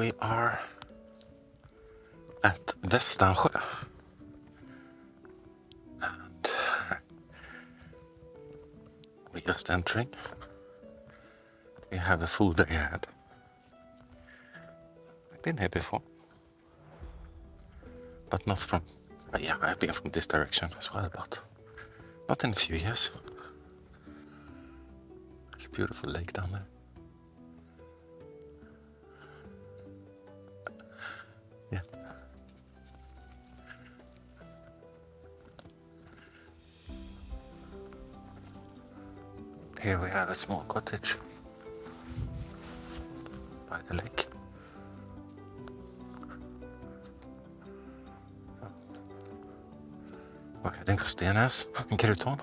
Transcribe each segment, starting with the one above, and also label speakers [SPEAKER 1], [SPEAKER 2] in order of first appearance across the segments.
[SPEAKER 1] we are at Västansjö. And we're just entering. We have a full day ahead. I've been here before. But not from, yeah, I've been from this direction as well, but not in a few years. It's a beautiful lake down there. Here we have a small cottage by the lake. We're heading to Stenas in Krutån.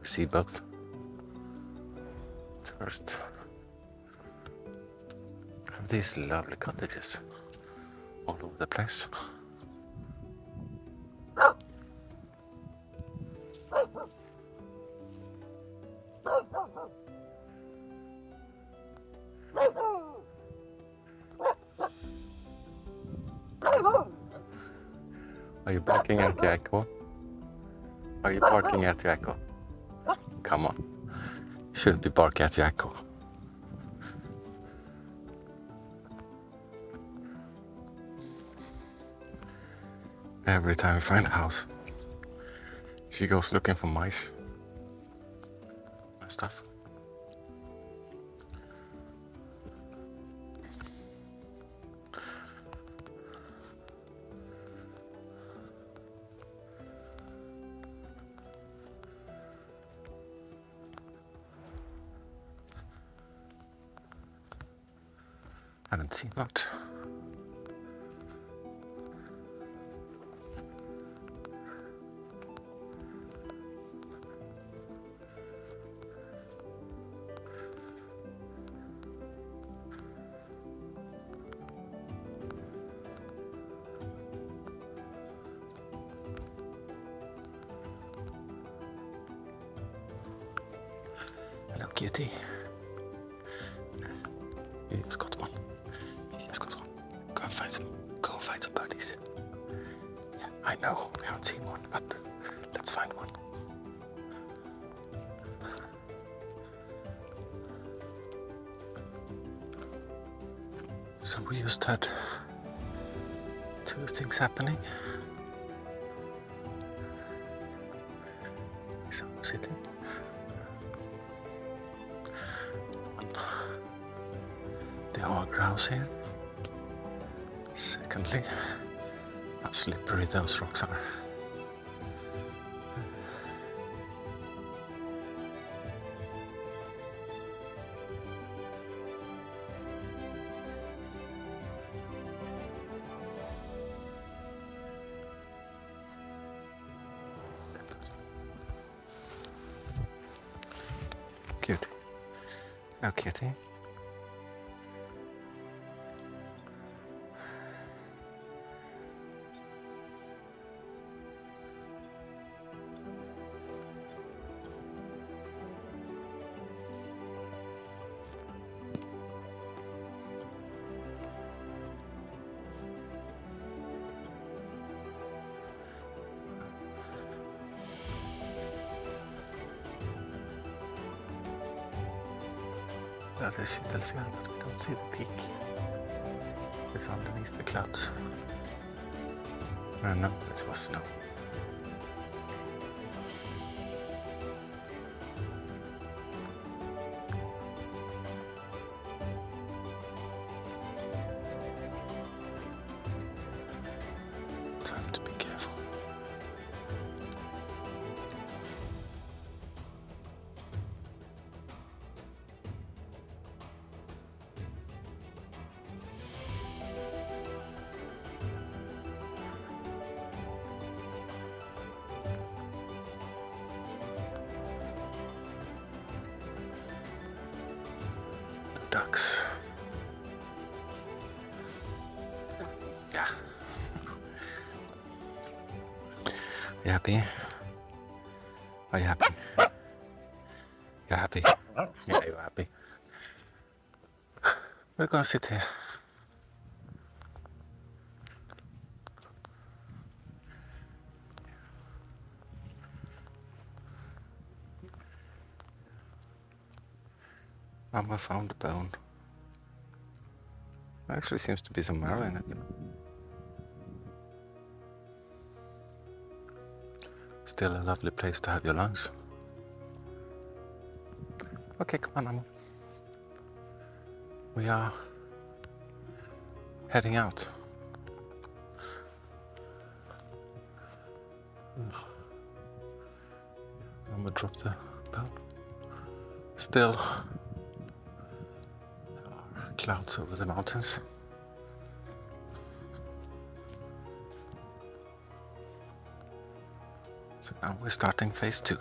[SPEAKER 1] We see both. First, have these lovely cottages all over the place. Are you barking at the echo? Are you barking at the echo? Come on. You shouldn't be barking at the echo. Every time we find a house, she goes looking for mice and stuff. Haven't seen much. Hello, kitty. I we haven't seen one, but uh, let's find one. So we just had two things happening. Someone sitting. There are grouse here. Secondly, how slippery those rocks are. Cute. Oh, kitty. That is Kittelfjäll, but we don't see the peak. It's underneath the clouds. Uh, no, it was snow. Ducks. Yeah. You happy? Are you happy? You're happy? Yeah, you're happy. We're gonna sit here. Mama found a bone. Actually seems to be some marrow in it. Still a lovely place to have your lunch. Okay, come on, Mama. We are heading out. I'm gonna drop the bell. Still clouds over the mountains. So now we're starting phase two.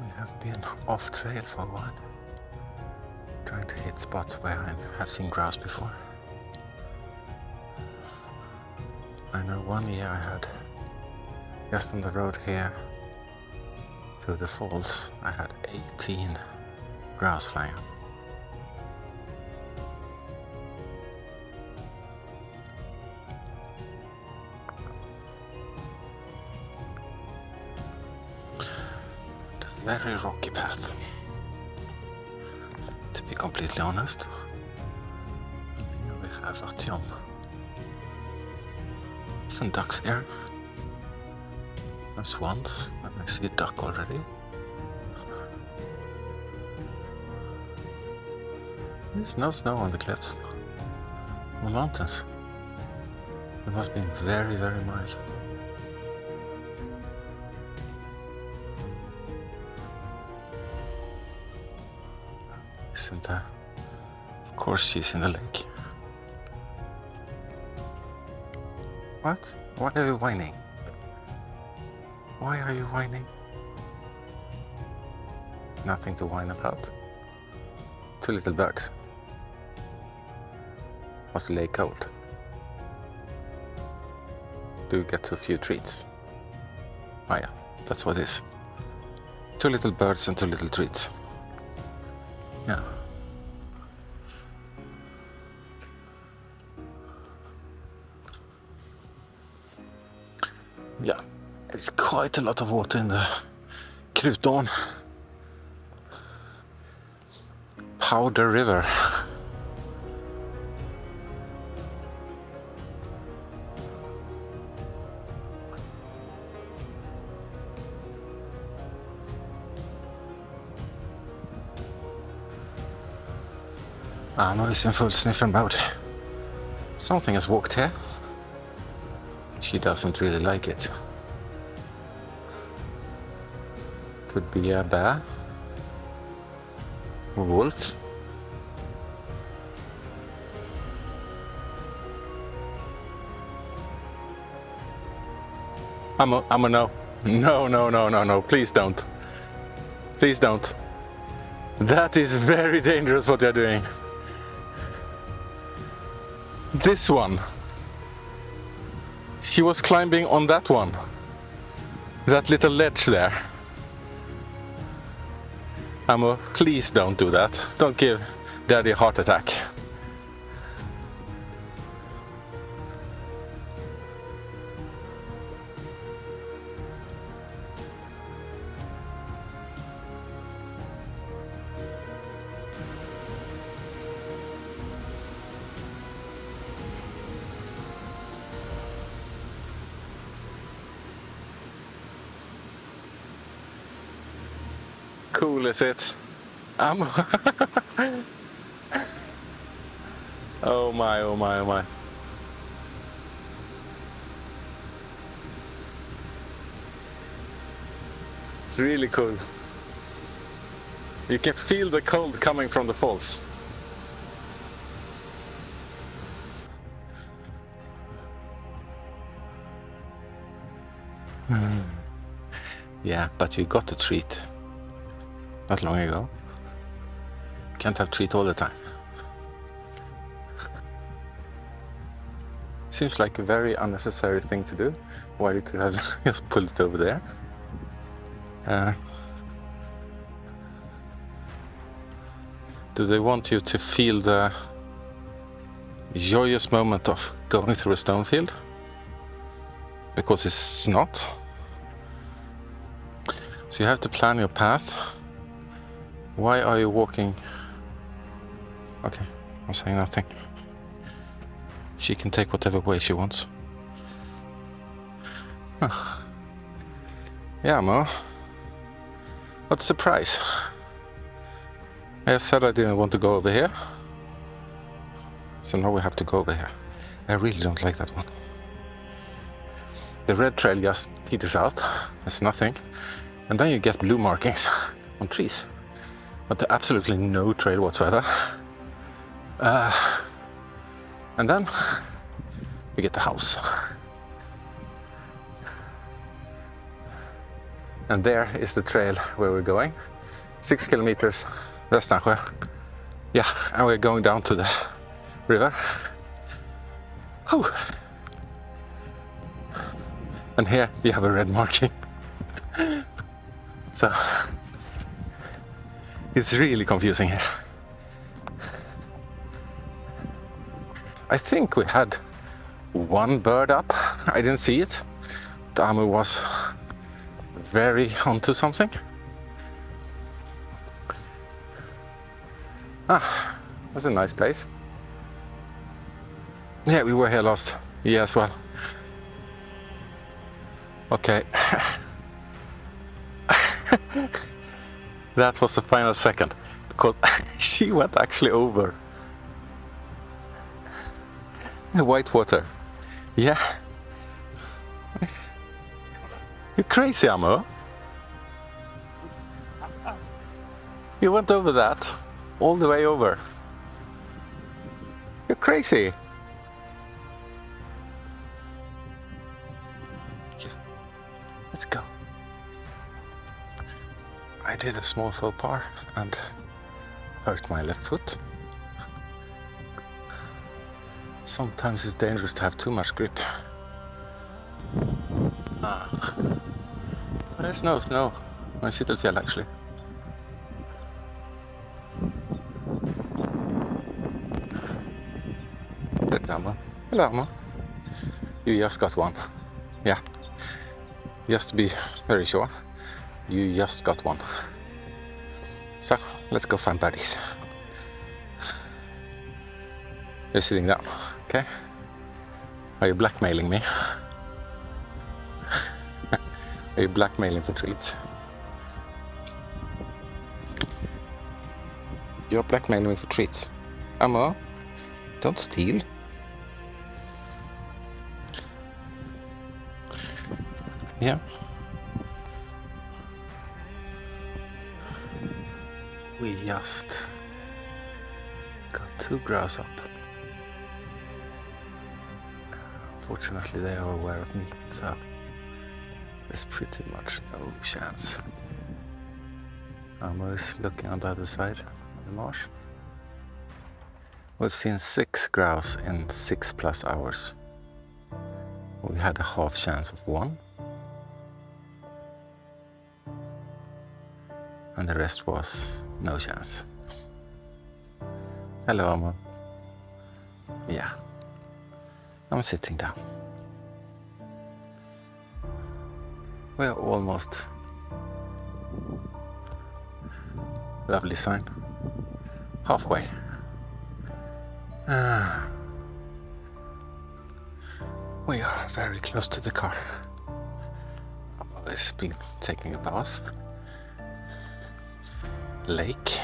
[SPEAKER 1] We have been off trail for a while, spots where I have seen grouse before. I know one year I had just on the road here through the falls, I had 18 grouse flying. Very rocky path. Be completely honest, we have Artyom. Some ducks here. And swans, and I see a duck already. There's no snow on the cliffs, on the mountains. It must be very, very mild. Isn't? Uh, of course, she's in the lake. What? Why are you whining? Why are you whining? Nothing to whine about. Two little birds. Was the lake cold? Do you get a few treats? Oh yeah, that's what it is. Two little birds and two little treats. Yeah. Yeah, er it's quite a lot of water in the Krutån. Powder River. Ah, I'm always in full sniffing mode. Something has walked here. She doesn't really like it. Could be a bear. A wolf. I'm a, I'm a no. No, no, no, no, no. Please don't. Please don't. That is very dangerous what you're doing. This one. She was climbing on that one. That little ledge there. Amo, please don't do that. Don't give daddy a heart attack. Cool is it? Um, Amo. oh my, oh my, oh my. It's really cool. You can feel the cold coming from the falls. Yeah, but you got a treat not long ago. can't have treat all the time. Seems like a very unnecessary thing to do. Why you could have just pulled it over there. Uh, do they want you to feel the joyous moment of going through a stone field? Because it's not. So you have to plan your path. Why are you walking? Okay, I'm saying nothing. She can take whatever way she wants. Huh. Yeah, Mo. What's the price? I said I didn't want to go over here. So now we have to go over here. I really don't like that one. The red trail just peters out. There's nothing. And then you get blue markings on trees. But absolutely no trail whatsoever. Uh, and then we get the house. And there is the trail where we're going. Six kilometers Västansjö. Yeah, and we're going down to the river. Whew. And here you have a red marking. So it's really confusing here. I think we had one bird up. I didn't see it. Damu was very onto something. Ah, that's a nice place. Yeah, we were here last year as well. Okay. that was the final second because she went actually over the white water. Yeah. You're crazy, Amo. You went over that, all the way over. You're crazy. Did a small faux pas and hurt my left foot. Sometimes it's dangerous to have too much grip. Ah. There's no snow on Kittelfjäll actually. Hello, Hello, You just got one. Yeah. Just to be very sure, you just got one. Let's go find buddies. You're sitting down, okay? Are you blackmailing me? Are you blackmailing for treats? You're blackmailing me for treats. Amma, don't steal. Yeah. We just got two grouse up. Fortunately they are aware of me, so there's pretty much no chance. I'm always looking on the other side of the marsh. We've seen six grouse in six plus hours. We had a half chance of one. And the rest was no chance. Hello, Amo. Yeah. I'm sitting down. We're almost. Lovely sign. Halfway. Ah. We are very close to the car. It's been taking a bath. Lake.